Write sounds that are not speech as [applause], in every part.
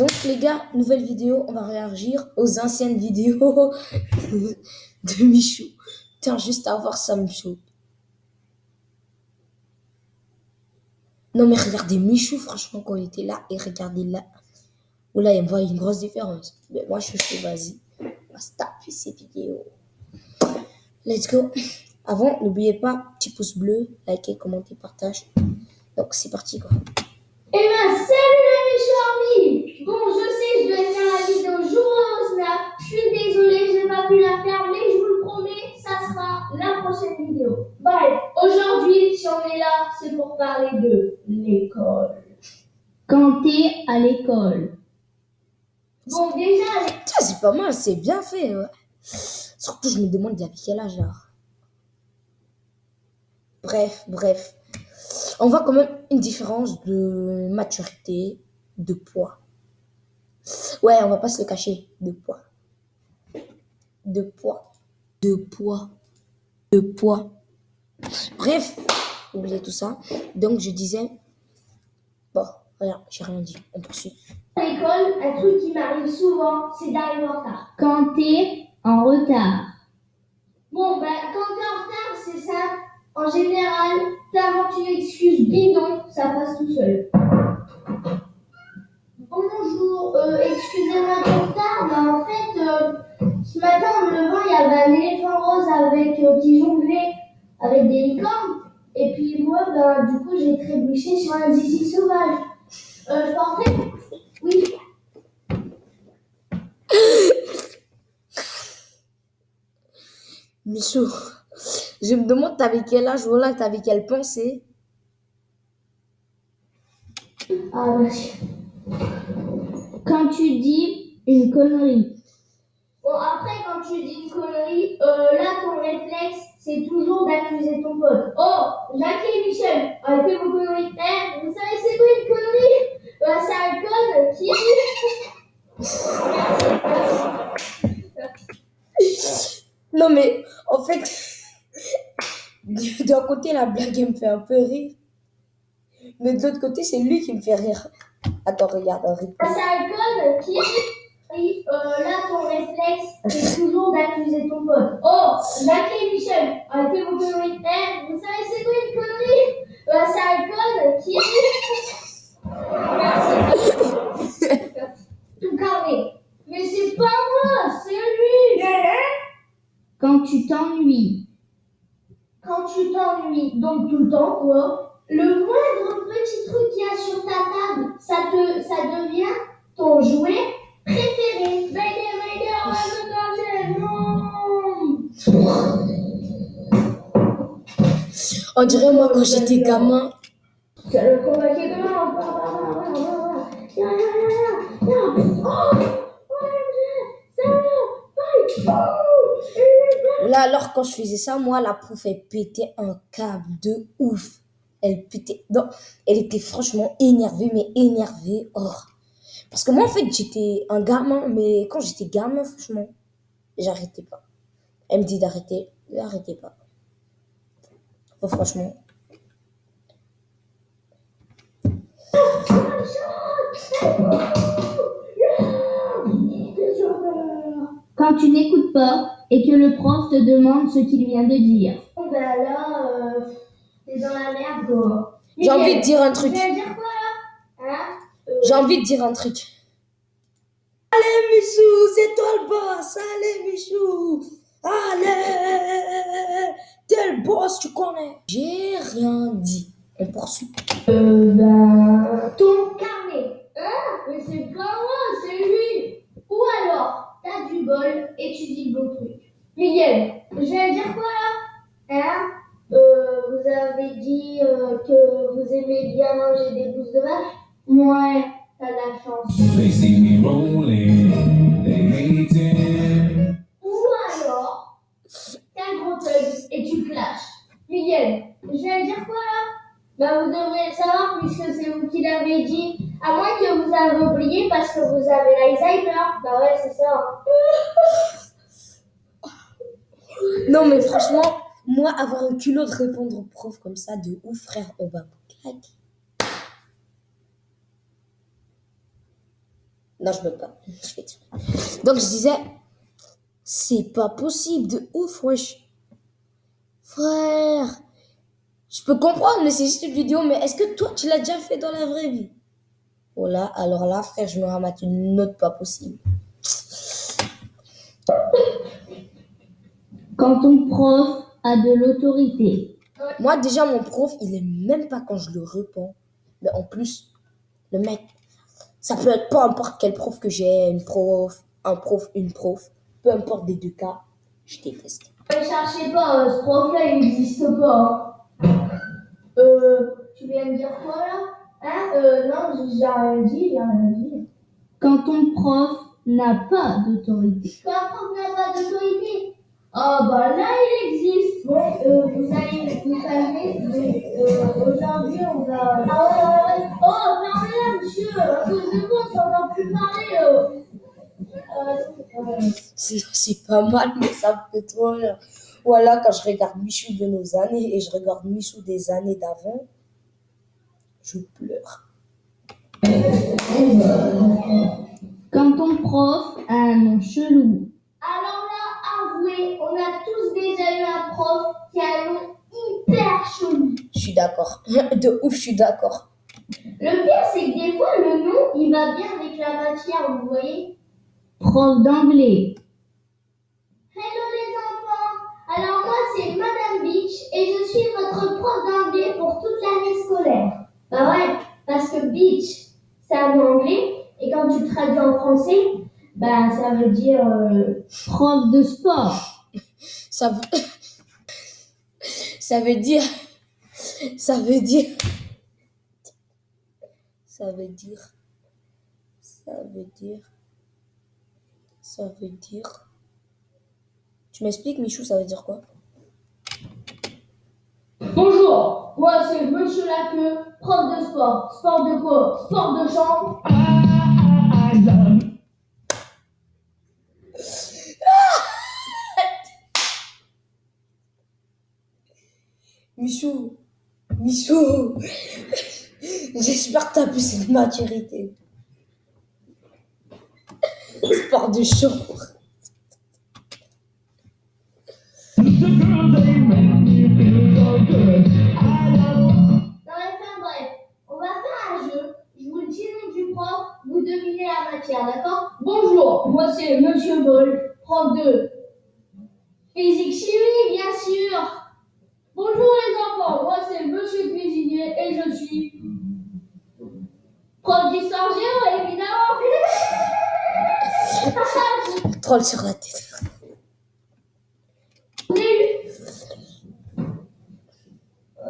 Donc les gars, nouvelle vidéo, on va réagir aux anciennes vidéos [laughs] de Michou. Tiens, juste à voir ça, Michou. Non mais regardez Michou, franchement, quand il était là, et regardez là. Ou là, il me voit une grosse différence. Mais moi, je suis vas-y, on va se taper ces vidéos. Let's go. Avant, n'oubliez pas, petit pouce bleu, likez, commentez, partage. Donc c'est parti quoi. Eh ben salut Bon je sais je dois faire la vidéo jour au snap. Je suis désolée, j'ai pas pu la faire, mais je vous le promets, ça sera la prochaine vidéo. Bref, aujourd'hui si on est là, c'est pour parler de l'école. Quand t'es à l'école. Bon déjà. C'est pas mal, c'est bien fait. Ouais. Surtout je me demande il y avait quel âge là. Bref, bref. On voit quand même une différence de maturité, de poids. Ouais, on va pas se le cacher, de poids. De poids. De poids. De poids. Bref, oubliez tout ça. Donc je disais, bon, rien, j'ai rien dit, on poursuit. À l'école, un truc qui m'arrive souvent, c'est d'arriver en retard. Quand t'es en retard. Bon, ben, quand t'es en retard, c'est ça. En général, t'inventes une excuse bidon, ça passe tout seul. Bonjour, euh, excusez-moi de retard, mais en fait, euh, ce matin en me levant, il y avait un éléphant rose avec euh, qui jonglait avec des licornes. Et puis moi, ben, du coup, j'ai trébuché sur un zizi sauvage. Euh, je portais? Oui. [coughs] Michou. Je me demande, t'avais quel âge ou là, t'avais quelle pensée? Ah, vas-y. Quand tu dis une connerie. Bon, après, quand tu dis une connerie, euh, là, ton réflexe, c'est toujours d'accuser ton pote. Oh, Jacques et Michel, arrêtez vos conneries. Eh, vous savez, c'est quoi une connerie? Bah, C'est un code qui. non, mais en fait. D'un côté, la blague, elle me fait un peu rire. Mais de l'autre côté, c'est lui qui me fait rire. Attends, regarde, un code qui oui, euh, là, ton réflexe, c'est toujours d'accuser ton pote. Oh, et Michel, vos conneries. Eh, vous savez, c'est quoi une connerie bah, C'est un code qui Merci. Tout carré. Mais c'est pas moi, c'est lui. Quand tu t'ennuies quand tu t'ennuies, donc tout le temps quoi, le moindre petit truc qu'il y a sur ta table, ça, te, ça devient ton jouet préféré. Baby, baby, on va se non On dirait moi quand j'étais gamin. Là, alors, quand je faisais ça, moi, la prof, elle pétait un câble de ouf. Elle pétait. Non, elle était franchement énervée, mais énervée. Oh. Parce que moi, en fait, j'étais un gamin, mais quand j'étais gamin, franchement, j'arrêtais pas. Elle me dit d'arrêter, j'arrêtais pas. Oh, franchement. Quand tu n'écoutes pas, et que le prof te demande ce qu'il vient de dire. Bon ben là, euh, t'es dans la merde quoi. J'ai envie de dire un truc. Tu viens de dire quoi là? Hein? Euh... J'ai envie de dire un truc. Allez Michou, c'est toi le boss. Allez Michou. Allez. T'es le boss, tu connais? J'ai rien dit. On poursuit. Euh, ben... Ton carnet. Hein? Mais c'est pas moi, c'est lui. Ou alors, t'as du bol et tu dis le bon truc. Miguel, je viens dire quoi là? Hein? Euh, Vous avez dit euh, que vous aimez bien manger des bouses de vache Ouais, t'as la chance. Je viens dire quoi là? Bah, vous devrez le savoir puisque c'est vous qui l'avez dit. À moins que vous avez oublié parce que vous avez l'Alzheimer. Bah ouais, c'est ça. Non, mais franchement, moi, avoir un culot de répondre au prof comme ça, de ouf, frère, on va claquer. Non, je peux pas. Donc, je disais, c'est pas possible de ouf, wesh. Frère, je peux comprendre, mais c'est juste une vidéo, mais est-ce que toi, tu l'as déjà fait dans la vraie vie? Oh là, alors là, frère, je me ramate une note pas possible. Quand ton prof a de l'autorité. Moi, déjà, mon prof, il est même pas quand je le réponds. Mais en plus, le mec, ça peut être peu importe quel prof que j'ai, une prof, un prof, une prof, peu importe des deux cas, je déteste. Ne cherchez pas, euh, ce prof-là, il n'existe pas. Euh, tu viens de dire quoi là? Hein? Euh, Non, j'ai rien dit, j'ai rien dit. Quand ton prof n'a pas d'autorité. Quand un prof n'a pas d'autorité? Ah bah là, il existe. Bon, euh, vous allez, vous savez, euh, aujourd'hui, on va... Ah ouais, ouais, ouais. Oh, fermez-la, monsieur, à cause de ça va plus parler. C'est c'est pas mal, mais ça me fait trop rire. Voilà, quand je regarde Michou de nos années et je regarde Michou des années d'avant, je pleure. Quand ton prof a un nom chelou. Alors là, avouez, on a tous déjà eu un prof qui a un nom hyper chelou. Je suis d'accord. [laughs] De ouf, je suis d'accord. Le pire, c'est que des fois, le nom, il va bien avec la matière, vous voyez Prof d'anglais. Hello les enfants Alors moi, c'est Madame Beach et je suis votre prof d'anglais pour toute l'année scolaire. Bah ouais, parce que Beach, c'est un mot anglais et quand tu traduis en français, bah ça veut dire euh, prof de sport. Ça veut... ça veut dire... Ça veut dire... Ça veut dire... Ça veut dire... Ça veut dire... Tu m'expliques, Michou, ça veut dire quoi? Bonjour, moi c'est Monsieur Laqueux, prof de sport. Sport de quoi Sport de chambre. [laughs] Michou Michou [laughs] J'espère que t'as plus cette maturité. Sport de chambre. Non mais enfin bref, on va faire un jeu. Je vous dis le nom du prof, vous devinez la matière, d'accord? Bonjour, moi c'est Monsieur Bol, prof de physique chimie, bien sûr. Bonjour les enfants, moi c'est Monsieur Cuisinier et je suis prof d'histoire géo, évidemment. Troll sur la tête.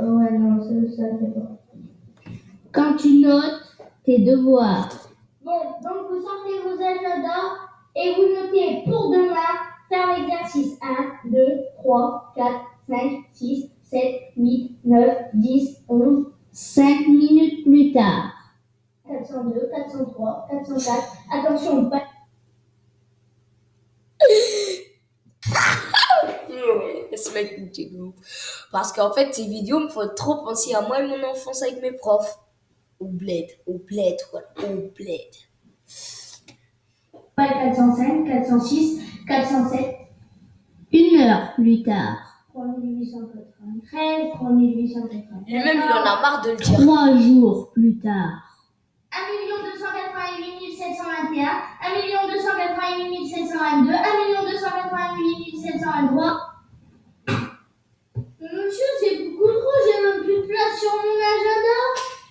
Ouais, non, ça, ça fait pas. Quand tu notes tes devoirs. Bon, donc vous sortez vos agendas et vous notez pour demain faire l'exercice 1, 2, 3, 4, 5, 6, 7, 8, 9, 10, 11. 5 minutes plus tard. 402, 403, 404. Attention, pas. Ce mec me. Parce qu'en fait, ces vidéos me font trop penser à moi et mon enfance avec mes profs. Au bled, au bled, voilà, au bled. Pas 405, 406, 407. Une heure plus tard. 3893, 3893. Lui-même, il en a marre de le dire. Trois jours plus tard. 1 288 721, 1 288 722, 1 288 723. Monsieur, c'est beaucoup trop, j'ai même plus de place sur mon agenda.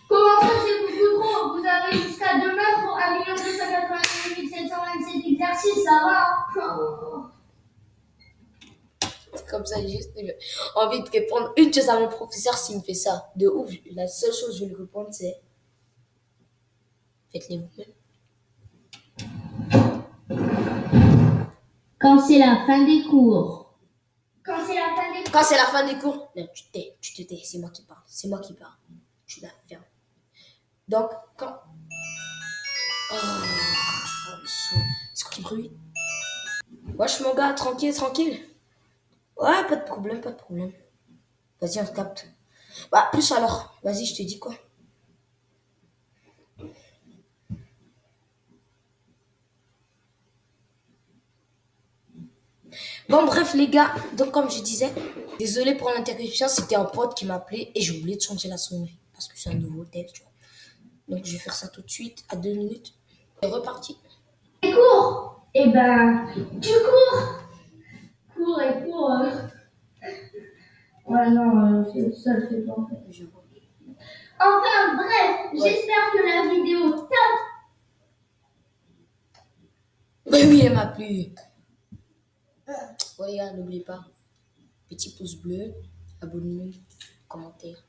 Comment ça, c'est beaucoup trop? Vous avez jusqu'à demain pour 1 288 727 exercices, ça va? Comme ça, j'ai juste envie de répondre une chose à mon professeur s'il me fait ça. De ouf, la seule chose que je vais lui répondre, c'est faites-les vous-même. Quand c'est la fin des cours. Quand c'est la fin des cours. Quand c'est la fin des cours, non, tu te tais, tu te tais, c'est moi qui parle, c'est moi qui parle. Tu la fermes. Donc, quand. Oh, oh, c'est quoi ce bruit? Wesh, mon gars, tranquille, tranquille. Ouais, pas de problème, pas de problème. Vas-y, on capte. Bah, plus alors. Vas-y, je te dis quoi Bon, bref, les gars, donc comme je disais, désolé pour l'interruption, c'était un pote qui m'appelait et j'ai oublié de changer la sonnerie parce que c'est un nouveau hôtel, tu vois. Donc je vais faire ça tout de suite, à deux minutes. C'est reparti. Et cours Eh ben, tu cours Cours et cours. euh. Ouais, non, euh, ça le fait pas. en fait. Je. Enfin, bref, Ouais. j'espère que la vidéo t'a Mais oui, elle m'a plu. Ouais, les gars, n'oubliez pas. Petit pouce bleu, abonnement, commentaire.